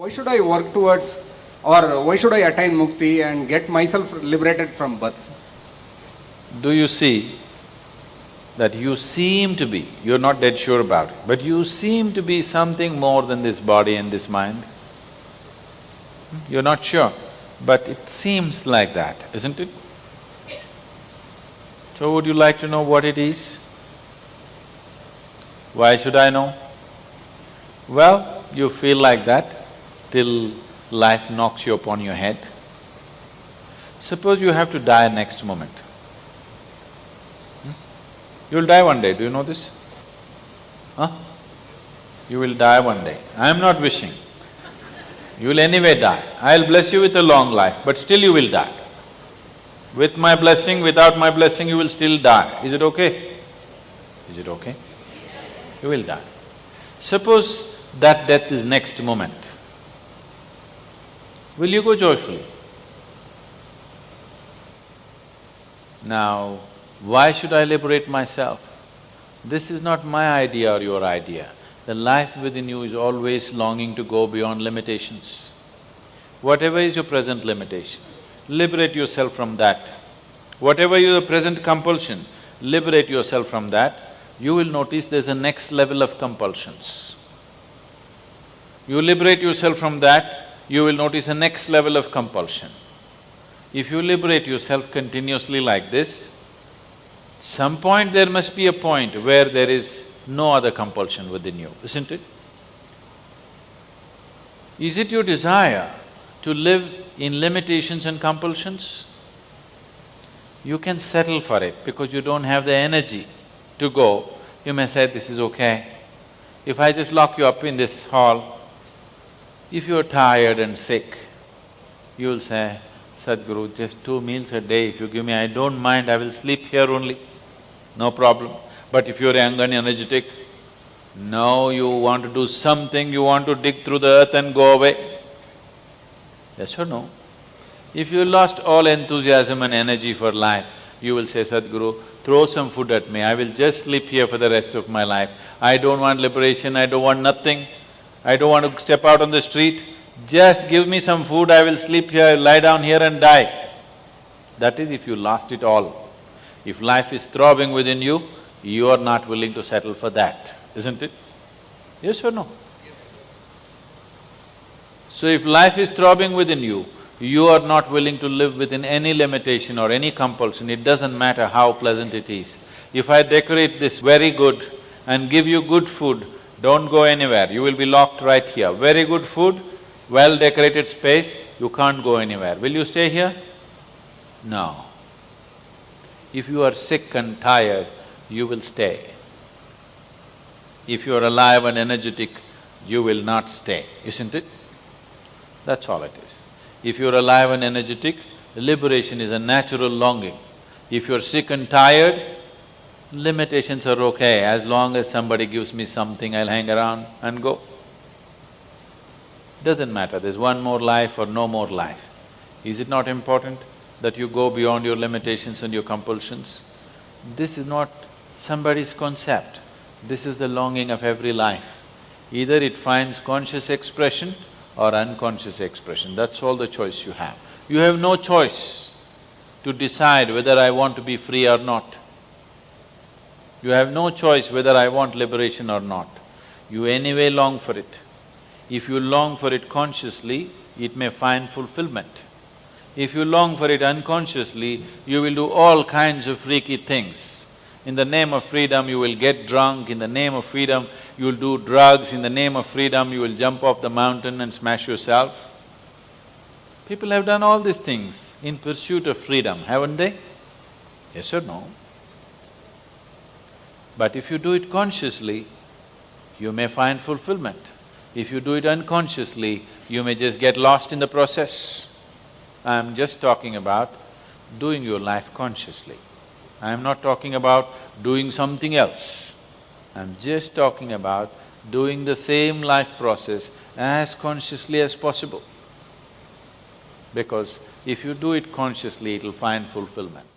Why should I work towards or why should I attain mukti and get myself liberated from birth? Do you see that you seem to be, you're not dead sure about it, but you seem to be something more than this body and this mind? You're not sure, but it seems like that, isn't it? So would you like to know what it is? Why should I know? Well, you feel like that till life knocks you upon your head. Suppose you have to die next moment. Hmm? You'll die one day, do you know this? Huh? You will die one day. I am not wishing. You will anyway die. I'll bless you with a long life, but still you will die. With my blessing, without my blessing, you will still die. Is it okay? Is it okay? You will die. Suppose that death is next moment. Will you go joyfully? Now, why should I liberate myself? This is not my idea or your idea. The life within you is always longing to go beyond limitations. Whatever is your present limitation, liberate yourself from that. Whatever your present compulsion, liberate yourself from that. You will notice there's a next level of compulsions. You liberate yourself from that, you will notice a next level of compulsion. If you liberate yourself continuously like this, some point there must be a point where there is no other compulsion within you, isn't it? Is it your desire to live in limitations and compulsions? You can settle for it because you don't have the energy to go. You may say, this is okay. If I just lock you up in this hall, if you're tired and sick, you'll say, Sadhguru, just two meals a day if you give me, I don't mind, I will sleep here only, no problem. But if you're young and energetic, now you want to do something, you want to dig through the earth and go away. Yes or no? If you lost all enthusiasm and energy for life, you will say, Sadhguru, throw some food at me, I will just sleep here for the rest of my life. I don't want liberation, I don't want nothing. I don't want to step out on the street, just give me some food, I will sleep here, lie down here and die. That is if you lost it all. If life is throbbing within you, you are not willing to settle for that, isn't it? Yes or no? So if life is throbbing within you, you are not willing to live within any limitation or any compulsion, it doesn't matter how pleasant it is. If I decorate this very good and give you good food, don't go anywhere, you will be locked right here. Very good food, well-decorated space, you can't go anywhere. Will you stay here? No. If you are sick and tired, you will stay. If you are alive and energetic, you will not stay, isn't it? That's all it is. If you're alive and energetic, liberation is a natural longing. If you're sick and tired, limitations are okay, as long as somebody gives me something, I'll hang around and go. Doesn't matter, there's one more life or no more life. Is it not important that you go beyond your limitations and your compulsions? This is not somebody's concept, this is the longing of every life. Either it finds conscious expression or unconscious expression, that's all the choice you have. You have no choice to decide whether I want to be free or not. You have no choice whether I want liberation or not. You anyway long for it. If you long for it consciously, it may find fulfillment. If you long for it unconsciously, you will do all kinds of freaky things. In the name of freedom, you will get drunk, in the name of freedom, you will do drugs, in the name of freedom, you will jump off the mountain and smash yourself. People have done all these things in pursuit of freedom, haven't they? Yes or no? But if you do it consciously, you may find fulfillment. If you do it unconsciously, you may just get lost in the process. I'm just talking about doing your life consciously. I'm not talking about doing something else. I'm just talking about doing the same life process as consciously as possible. Because if you do it consciously, it'll find fulfillment.